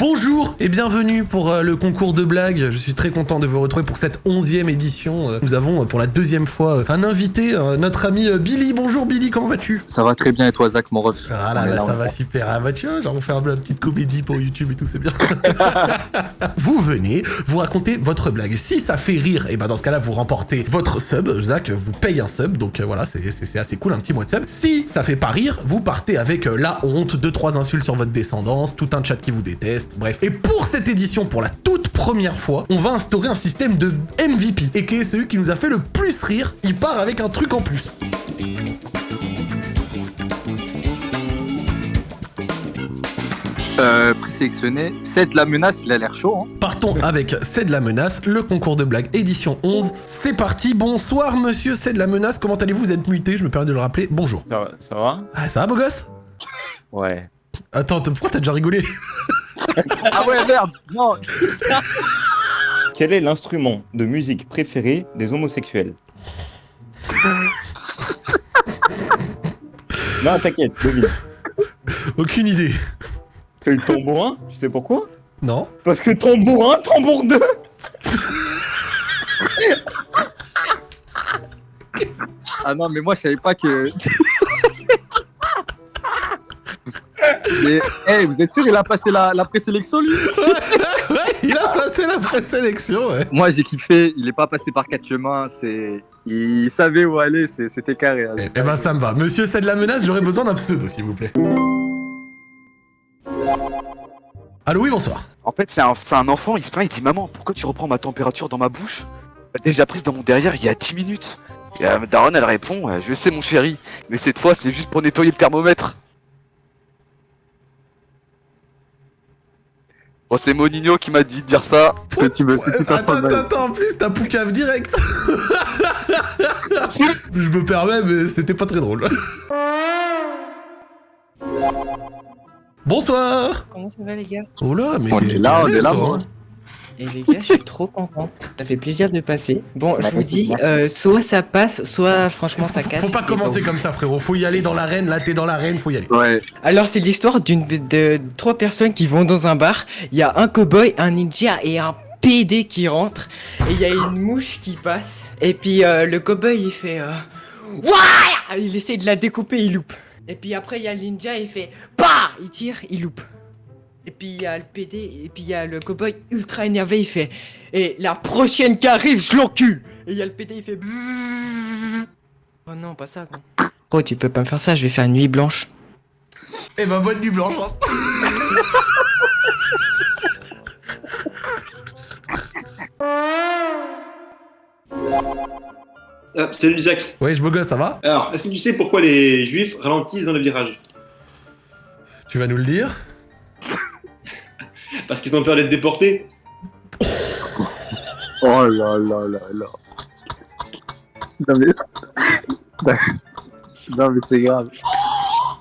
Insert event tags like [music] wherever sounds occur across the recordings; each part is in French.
Bonjour et bienvenue pour euh, le concours de blagues. Je suis très content de vous retrouver pour cette onzième édition. Euh, Nous avons euh, pour la deuxième fois un invité, notre ami Billy. Bonjour Billy, comment vas-tu? Ça va très bien et toi Zach mon ref? Ah là, là, ça va super. Ah bah tiens, genre on fait un- une petite comédie pour YouTube et tout, c'est bien. [laughs] vous venez, vous racontez votre blague. Si ça fait rire, et ben dans ce cas-là, vous remportez votre sub. Zach vous paye un sub, donc voilà, c'est- assez cool, un petit mois de sub. Si ça fait pas rire, vous partez avec la honte, deux trois insultes sur votre descendance, tout un chat qui vous déteste, bref. Et pour cette édition, pour la toute première fois, on va instaurer un système de MVP, et qui est celui qui nous a fait le plus rire. Il part avec un truc en plus. euh, Présélectionné, c'est de la menace, il a l'air chaud hein. Partons avec C'est de la menace, le concours de blagues édition 11. C'est parti, bonsoir monsieur C'est de la menace, comment allez-vous? Vous êtes muté, je me permets de le rappeler. Bonjour. Ça va, ça va? Ah, ça va beau gosse? Ouais. Attends, pourquoi t'as déjà rigolé? [laughs] Ah ouais merde Non Quel est l'instrument de musique préféré des homosexuels [laughs] Non, t'inquiète, devine. Aucune idée. C'est le tambourin, tu sais pourquoi Non Parce que tambourin, tambour 2 Ah non mais moi je savais pas que... Mais, hey, vous êtes sûr il a passé la, la présélection lui? Ouais, [laughs] il a passé la présélection, ouais. Moi j'ai kiffé, il est pas passé par quatre chemins, c'est... Il savait où aller, c'est- c'était carré. hein. Eh eh ben ça me va. Monsieur C'est de la menace, j'aurais besoin d'un pseudo, s'il vous plaît. Allô, oui, bonsoir. En fait, c'est un, c'est un enfant, il se plaint, il dit Maman, pourquoi tu reprends ma température dans ma bouche? Elle Déjà prise dans mon derrière il y a 10 minutes. Et euh, Daron, elle répond euh, Je sais, mon chéri, mais cette fois, c'est juste pour nettoyer le thermomètre. Bon, c'est Monigno qui m'a dit de dire ça. Petit me- Attends, attends, attends, en plus, t'as Poucave direct. [laughs] je me permets, mais c'était pas très drôle. Bonsoir Comment ça va les gars? Oh là, mais On t'es est là, on est là, toi, moi. hein. Et les gars, je suis trop content. Ça fait plaisir de passer. Bon, je vous dis, euh, soit ça passe, soit franchement ça casse. Faut pas commencer comme ça, frérot. Faut y aller dans l'arène. Là, t'es dans l'arène, faut y aller. Ouais, Alors c'est l'histoire d'une de trois personnes qui vont dans un bar. Il y a un cowboy, un ninja et un PD qui rentre. Et il y a une mouche qui passe. Et puis euh, le cowboy il fait, euh, Ouah il essaie de la découper, il loupe. Et puis après il y a le ninja, il fait, bah, il tire, il loupe. Et puis il y a le PD, et puis il y a le cowboy ultra énervé, il fait Et la prochaine qui arrive, je l'encule Et il y a le PD, il fait Bzzz. Oh non, pas ça, quoi. Oh, tu peux pas me faire ça, je vais faire une nuit blanche. Eh ben, bonne nuit blanche. hein. Ah, salut Isaac. Ouais, je beau gosse, ça va? Alors, est-ce que tu sais pourquoi les juifs ralentissent dans le virage? Tu vas nous le dire Parce qu'ils ont peur d'être déportés Oh là là là là. Non mais... non mais c'est grave.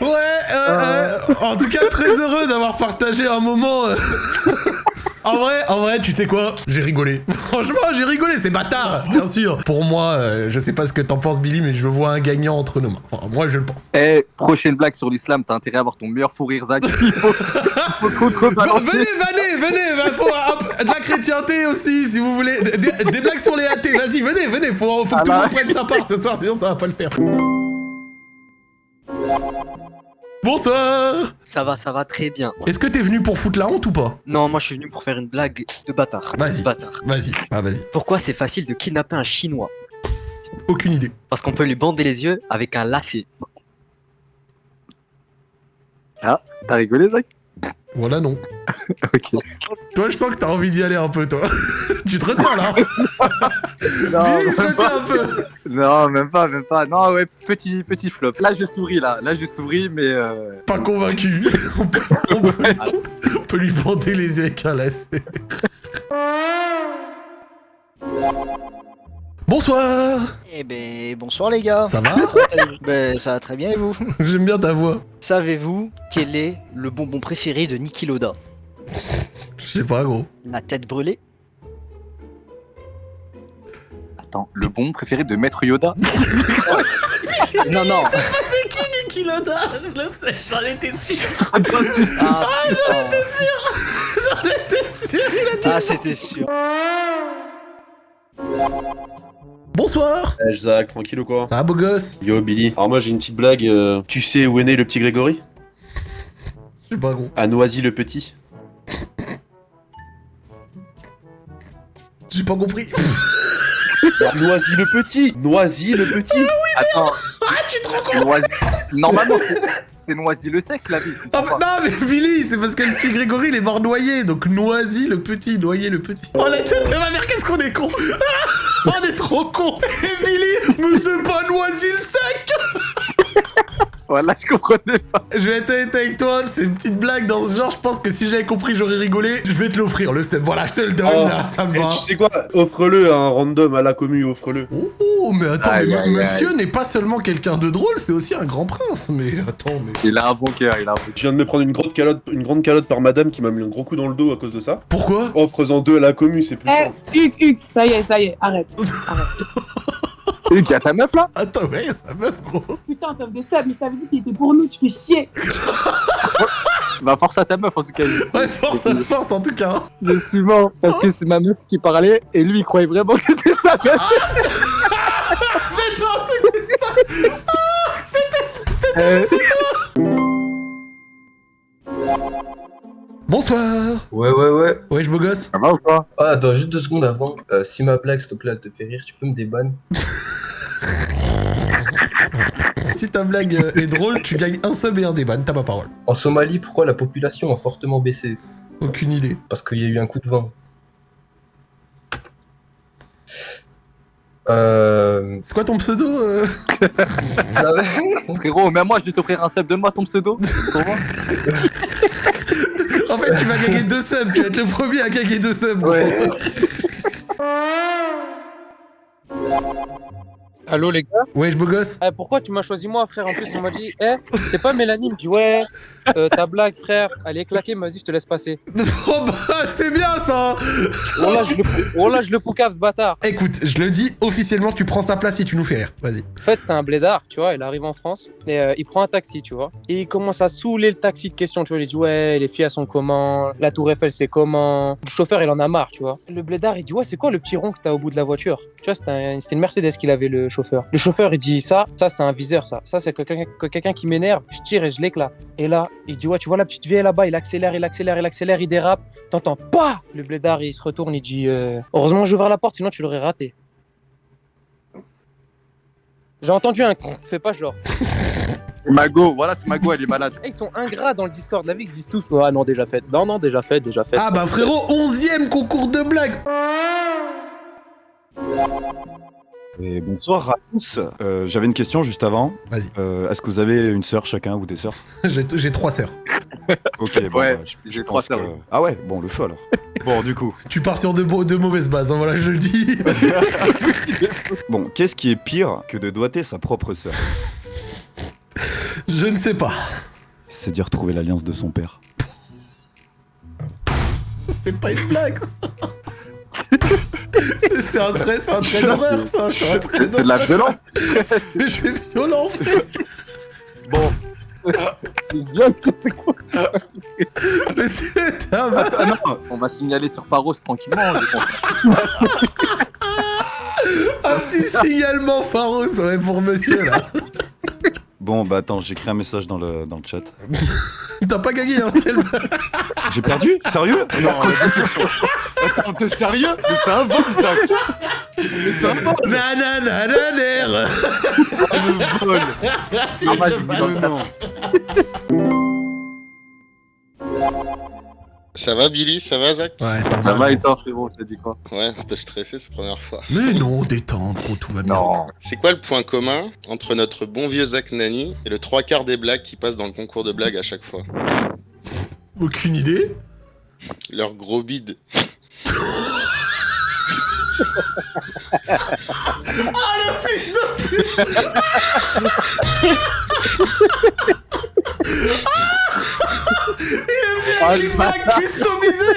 Ouais, euh, euh, en tout cas, très heureux d'avoir partagé un moment. En vrai, en vrai, tu sais quoi? J'ai rigolé. [laughs] Franchement, j'ai rigolé, c'est bâtard, bien sûr. Pour moi, euh, je sais pas ce que t'en penses, Billy, mais je vois un gagnant entre nos mains. Enfin, moi, je le pense. Eh, prochaine blague sur l'islam, t'as intérêt à avoir ton meilleur fou rire Zach. [laughs] Il faut, il faut contrebalancer. venez, venez, venez, va, faut un peu de la chrétienté aussi, si vous voulez. Des, des- des blagues sur les athées, vas-y, venez, venez, faut, faut que Ah tout le monde prenne sa part ce soir, sinon ça va pas le faire. Bonsoir Ça va, ça va très bien. Est-ce que t'es venu pour foutre la honte ou pas Non, moi je suis venu pour faire une blague de bâtard. Vas-y. Bâtard. Vas-y, ah vas-y, Pourquoi c'est facile de kidnapper un chinois aucune idée. Parce qu'on peut lui bander les yeux avec un lacet. T'as rigolé Zach? Voilà, non. [laughs] Ok. Toi, je sens que t'as envie d'y aller un peu, toi. [laughs] tu te retiens, là [laughs] Non, Billy, se même retient pas. un peu non, même pas, même pas. Non, ouais, petit, petit flop. Là, je souris, là. Là, je souris, mais... Euh... Pas convaincu. on, peut, on peut- on peut lui bander les yeux avec un lacet. Bonsoir Eh ben bonsoir les gars. Ça va [laughs] ben ça va très bien et vous [laughs] J'aime bien ta voix. Savez-vous quel est le bonbon préféré de Niki Loda Je sais pas, gros. La tête brûlée Attends, le bon préféré de Maître Yoda [laughs] Non non. C'est qui Niki Loda Je le sais, j'en étais sûr. Ah, putain. J'en T'es sûr, il a dit- Ah, c'était sûr. Bonsoir Eh, Zach, tranquille ou quoi Ça va, beau gosse Yo Billy. Alors moi j'ai une petite blague. euh, Tu sais où est né le petit Grégory? Je sais pas, gros. À Noisy le Petit. J'ai pas compris. [laughs] Noisy le Petit Noisy le Petit Attends, Ah, je suis trop con Noisy... Normalement, c'est- c'est Noisy le sec, la vie. Ah, mais- non, mais Billy, c'est parce que le petit Grégory, il est mort noyé. Donc, Noisy le petit, noyé le petit. Oh, la tête de ma mère, qu'est-ce qu'on est con Ah, [laughs] On est trop con. Et Billy, mais c'est pas le sec Voilà, je comprenais pas. Je vais être honnête avec toi, c'est une petite blague dans ce genre. Je pense que si j'avais compris, j'aurais rigolé. Je vais te l'offrir, le seb. Voilà, je te le donne, Oh. là, ça me Et va. tu sais quoi? Offre-le à un random à la commu, offre-le. Oh, mais attends, Aïe, mais aïe, monsieur n'est pas seulement quelqu'un de drôle, c'est aussi un grand prince. Mais attends, mais. Il a un bon cœur, il a un bon Je viens de me prendre une grande calotte, une grande calotte par madame qui m'a mis un gros coup dans le dos à cause de ça. Pourquoi? Offre-en deux à la commu, c'est plus Eh, simple. Hugues, Hugues, ça y est, ça y est, arrête. [laughs] cœur. Il y a ta meuf là Attends, mais sa meuf, gros. Putain, t'offres des subs, mais je t'avais dit qu'il était pour nous, tu fais chier. [laughs] Bah, force à ta meuf en tout cas. Ouais, force, force en tout cas. hein. Je suis mort parce que c'est ma meuf qui parlait et lui il croyait vraiment que c'était sa meuf. [laughs] Mais non, c'était ça Ah, C'était c'était- Euh, Bonsoir Ouais, ouais, ouais. Ouais, je beau gosse Ça va ou quoi Ah, attends, juste deux secondes avant. Euh, si ma blague, s'il te plaît, elle te fait rire, tu peux me débanner [laughs] [laughs] Si ta blague euh, est drôle, tu gagnes un sub et un déban, t'as ma parole. En Somalie, pourquoi la population a fortement baissé? Aucune idée. Parce qu'il y a eu un coup de vent. Euh... C'est quoi ton pseudo euh? [laughs] Frérot, même moi je vais t'offrir un sub, donne-moi ton pseudo. En fait, tu vas gagner deux subs, tu vas être le premier à gagner deux subs. gros. Ouais. [laughs] Allô les gars Ouais, je beau gosse Eh, Pourquoi tu m'as choisi moi frère? En plus on m'a dit Eh, c'est pas Mélanie Il me dit ouais, euh, ta blague frère, elle est claquée, vas-y je te laisse passer. [laughs] Oh bah, c'est bien ça Oh là je le, oh là, je le poucave ce bâtard. Écoute, je le dis officiellement, tu prends sa place si tu nous fais rire. Vas-y. En fait c'est un blédard, tu vois, il arrive en France et euh, il prend un taxi, tu vois. Et il commence à saouler le taxi de questions, tu vois. Il dit ouais, les filles elles sont comment? La tour Eiffel c'est comment? Le chauffeur il en a marre, tu vois. Le blédard il dit ouais c'est quoi le petit rond que t'as au bout de la voiture? Tu vois, c'était un- c'était une Mercedes qu'il avait le chauffeur. Le chauffeur il dit ça, ça c'est un viseur ça. Ça c'est que quelqu'un que quelqu'un qui m'énerve, je tire et je l'éclate. Et là, il dit ouais tu vois la petite vieille là-bas, il accélère, il accélère, il accélère, il dérape. T'entends pas Le blédard il se retourne, il dit euh, heureusement j'ai ouvert la porte sinon tu l'aurais raté. J'ai entendu un fais pas genre. [laughs] Mago, voilà, c'est Mago, elle est malade. Eh, Ils sont ingrats dans le Discord, la vie, ils disent tous Ah non, déjà fait. Non, non, déjà fait, déjà fait. Ah bah frérot, 11ème concours de blagues Et bonsoir à tous. Euh, J'avais une question juste avant. Vas-y. Euh, Est-ce que vous avez une sœur chacun ou des sœurs [laughs] J'ai trois sœurs. [laughs] Ok, bon, Ouais, je j'ai trois sœurs que- aussi. Ah ouais, bon, le feu alors. [laughs] bon, du coup. Tu pars sur de mauvaises bases, hein, voilà, je le dis. Bon, qu'est-ce qui est pire que de doiter sa propre sœur? Je ne sais pas. C'est dire trouver l'alliance de son père. C'est pas une blague, ça. C'est c'est un trait, c'est un trait d'horreur, ça. C'est un trait C'est de la violence. [laughs] Mais c'est violent, frère. Bon. C'est [laughs] quoi Mais t'es t'es un. Ah non, on va signaler sur Paros tranquillement. je pense. [laughs] Un petit signalement pharos, ouais, pour monsieur, là. Bon, bah attends, j'écris un message dans le, dans le chat. T'as pas gagné, hein. J'ai perdu? Sérieux? Non. Attends, t'es sérieux? Mais c'est un vol, ça Mais c'est un vol Nananananer. Le vol Ah, bah, j'ai mis dans le chat. Ça va Billy? Ça va Zach? Ouais, ça Ça va. va et toi, frérot, ça dit quoi? Ouais, un peu stressé, c'est la première fois. Mais non, détendre, gros, tout va bien. Non. C'est quoi le point commun entre notre bon vieux Zach Nani et le trois quarts des blagues qui passent dans le concours de blagues à chaque fois? Aucune idée. Leur gros bide. Ah, le fils de pute Il est venu avec une blague customisée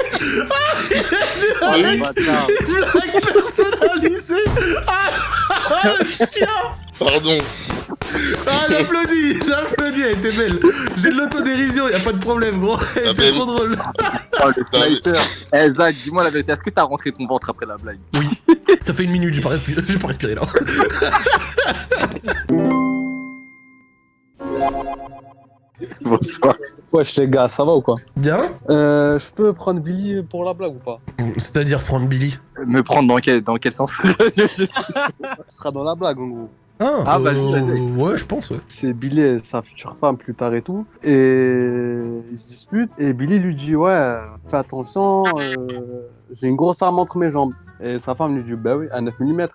Ah, Il est venu le avec bâtard. une blague personnalisée Ah, ah, le chien Pardon. Ah, j'applaudis, j'applaudis, elle était belle. J'ai de l'autodérision, y a pas de problème, gros. Elle était trop drôle. Oh, le sniper. Eh, Zach, dis-moi la vérité, est-ce que t'as rentré ton ventre après la blague? Oui. Ça fait une minute, j'ai pas, respi- [laughs] j'ai pas respiré là. [laughs] Bonsoir. Wesh les gars, ça va ou quoi? Bien Euh, je peux prendre Billy pour la blague ou pas? C'est-à-dire prendre Billy? Me prendre dans quel, dans quel sens? [laughs] Ce sera dans la blague en gros. Ah, Ah, vas-y, euh, ouais, je pense, ouais. C'est Billy et sa future femme plus tard et tout. Et ils se disputent. Et Billy lui dit Ouais, fais attention, euh, j'ai une grosse arme entre mes jambes. Et sa femme lui dit Bah oui, à 9 mm.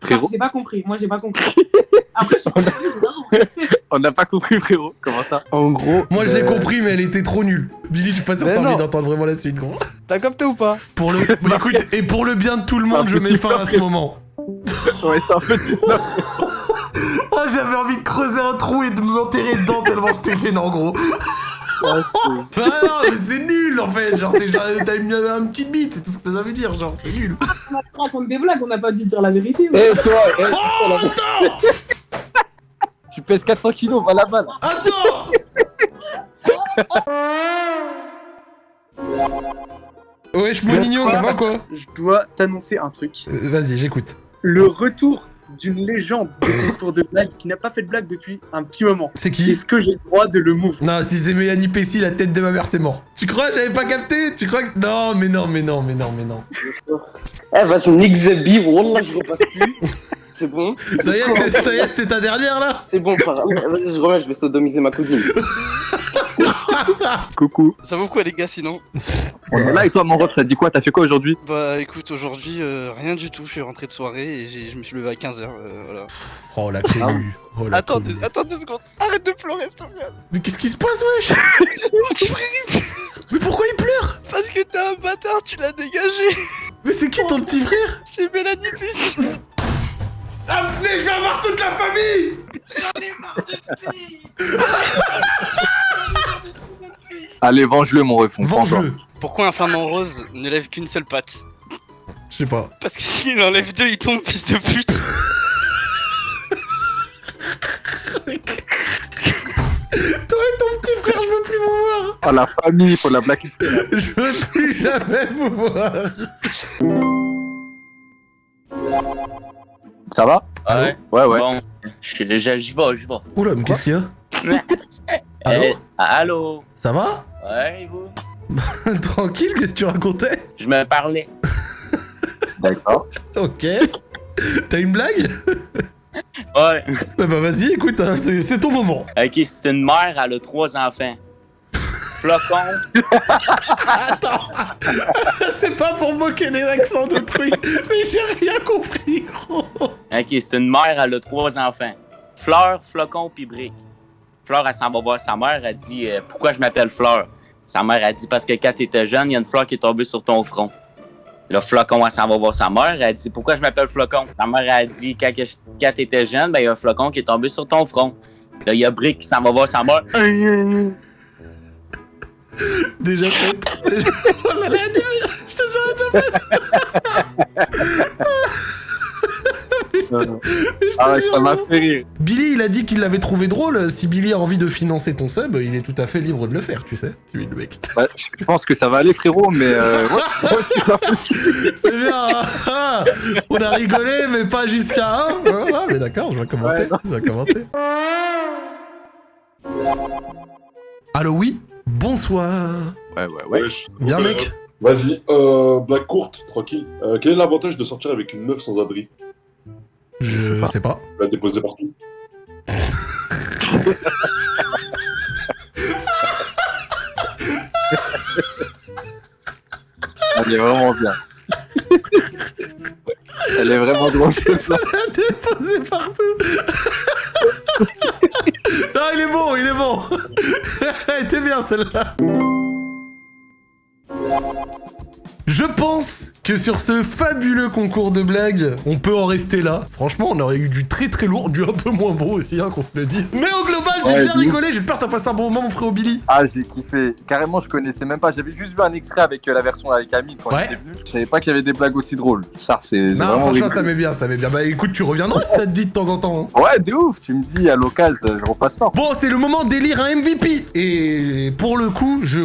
Frérot J'ai pas compris, moi j'ai pas compris. [laughs] Après, je suis [laughs] On n'a pas compris, frérot. Comment ça? En gros. Moi, je l'ai euh, compris, mais elle était trop nulle. Billy, je suis pas sûr que t'as envie d'entendre vraiment la suite, gros. T'as capté ou pas? Pour le... [laughs] écoute, et pour le bien de tout le monde, je mets fin à ce moment. [laughs] Ouais, c'est un peu. [laughs] Oh, j'avais envie de creuser un trou et de m'enterrer dedans tellement c'était gênant, gros. Ah non, mais c'est nul en fait. Genre, c'est genre, t'as mis un, un petit bit, c'est tout ce que ça veut dire. Genre, c'est nul. On raconte des blagues, on n'a pas dit de dire la vérité. Eh toi, eh, Oh, attends [laughs] tu pèses 400 kilos, va là-bas là. Attends Wesh, mon mignon, ça va quoi Je dois t'annoncer un truc. Euh, Vas-y, j'écoute. Le retour d'une légende de concours de blagues qui n'a pas fait de blague depuis un petit moment. C'est qui Est-ce que j'ai le droit de le move Non, si c'est Mélanie Pessi, la tête de ma mère, c'est mort. Tu crois, j'avais pas capté? Tu crois que. Non, mais non, mais non, mais non, mais non. Eh, vas-y, nique Zebi, Wallah, je repasse plus. [laughs] C'est bon Ça y est, c'était- ça y est, c'était ta dernière là? C'est bon, frère. Vas-y, je reviens, je vais sodomiser ma cousine. [laughs] [laughs] Coucou. Ça vaut quoi les gars sinon. [laughs] On est là et toi, mon ref, t'as dit quoi? T'as fait quoi aujourd'hui? Bah écoute, aujourd'hui euh, rien du tout, je suis rentré de soirée et j'ai- je me suis levé à 15h. voilà. Oh la connu. Oh la attends, deux, attends deux secondes, arrête de pleurer s'il te plaît. Mais qu'est-ce qui se passe, wesh? Mon petit frère il pleure Mais pourquoi il pleure? Parce que t'es un bâtard, tu l'as dégagé. Mais c'est qui ton petit frère? C'est Mélanie Pessi [laughs] Ah, venez, je vais avoir toute la famille Allez, venge-le, mon ref. on prend Venge-le. Pourquoi un flamant rose ne lève qu'une seule patte Je sais pas. Parce que s'il en lève deux, il tombe, fils de pute [laughs] Toi et ton petit frère, je veux plus vous voir Oh, la famille, faut la là. [laughs] Je veux plus jamais vous voir Ça va? Ouais. Ouais, ouais. Bon, je- je- j'y vais, j'y vais. Oula, mais qu'est-ce qu'il y a? Allô? Eh, allô? Ça va? Ouais, et vous? [laughs] Tranquille, qu'est-ce que tu racontais? Je me parlais. [laughs] D'accord. Ok. T'as une blague? [laughs] Ouais. Bah, bah vas-y, écoute, hein, c'est c'est ton moment. Ok, c'est une mère, elle a trois enfants. Flocon. Attends C'est pas pour moquer des accents de trucs, mais j'ai rien compris, gros Ok, c'est une mère, elle a trois enfants. Fleur, Flocon, puis Brique. Fleur, elle s'en va voir sa mère, elle dit euh, Pourquoi je m'appelle Fleur? Sa mère, elle dit Parce que quand t'étais jeune, il y a une fleur qui est tombée sur ton front. Le flocon, elle s'en va voir sa mère, elle dit Pourquoi je m'appelle Flocon? Sa mère, elle dit Quand, quand t'étais jeune, ben, il y a un flocon qui est tombé sur ton front. Là, il y a Brique qui s'en va voir sa mère. [laughs] Déjà fait. Déjà... [laughs] Oh là là, je te jure, déjà fait [laughs] Ah ouais, ça m'a fait rire. Billy, il a dit qu'il l'avait trouvé drôle. Si Billy a envie de financer ton sub, il est tout à fait libre de le faire, tu sais. Tu es le mec. Ouais, je pense que ça va aller, frérot, mais. Euh, ouais, ouais, [laughs] c'est bien. hein. Ah, On a rigolé, mais pas jusqu'à un. Voilà, mais d'accord, je vais commenter. je vais commenter. Allô, oui Bonsoir. Ouais, ouais, ouais. Bien, Euh, mec Vas-y, euh, blague courte, tranquille. Euh, quel est l'avantage de sortir avec une meuf sans abri? Je sais pas. La déposer partout. [laughs] Elle est vraiment bien. Elle est vraiment drôle. [laughs] La déposer partout. [laughs] non, il est bon, il est bon. Elle était bien celle-là. Que sur ce fabuleux concours de blagues, on peut en rester là. Franchement, on aurait eu du très très lourd, du un peu moins bon aussi, hein, qu'on se le dise. Mais au global, j'ai Ouais, bien rigolé. J'espère que t'as passé un bon moment, mon frère Billy. Ah, j'ai kiffé. Carrément, je connaissais même pas. J'avais juste vu un extrait avec euh, la version avec Amine quand Ouais. était venu. Je savais pas qu'il y avait des blagues aussi drôles. Ça, c'est. vraiment franchement, ça m'est bien, ça m'est bien. Bah écoute, tu reviendras si ça te dit de temps en temps. hein. Ouais, de ouf. Tu me dis à l'occasion, je repasse pas. Bon, c'est le moment d'élire un MVP. Et pour le coup, je.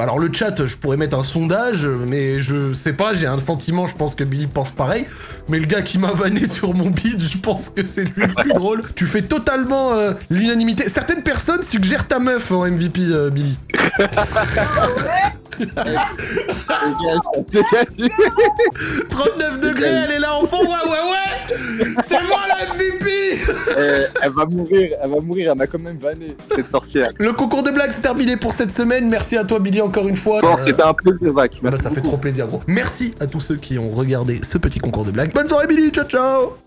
Alors, le chat, je pourrais mettre un sondage, mais je sais pas, j'ai un sentiment, je pense que Billy pense pareil. Mais le gars qui m'a vanné [laughs] sur mon beat, je pense que c'est lui le plus drôle. Tu fais totalement euh, l'unanimité. Certaines personnes suggèrent ta meuf en MVP, euh, Billy. [laughs] [laughs] 39 degrés, elle est là, enfant, ouais, ouais, ouais C'est moi la MVP Eh, elle va mourir, elle va mourir, elle m'a quand même vanné, cette sorcière. Le concours de blagues c'est terminé pour cette semaine. Merci à toi, Billy, encore une fois. Bon, Euh, c'était un plaisir, Zach. bah, ça fait trop plaisir, gros. Merci à tous ceux qui ont regardé ce petit concours de blagues. Bonne soirée, Billy. Ciao, ciao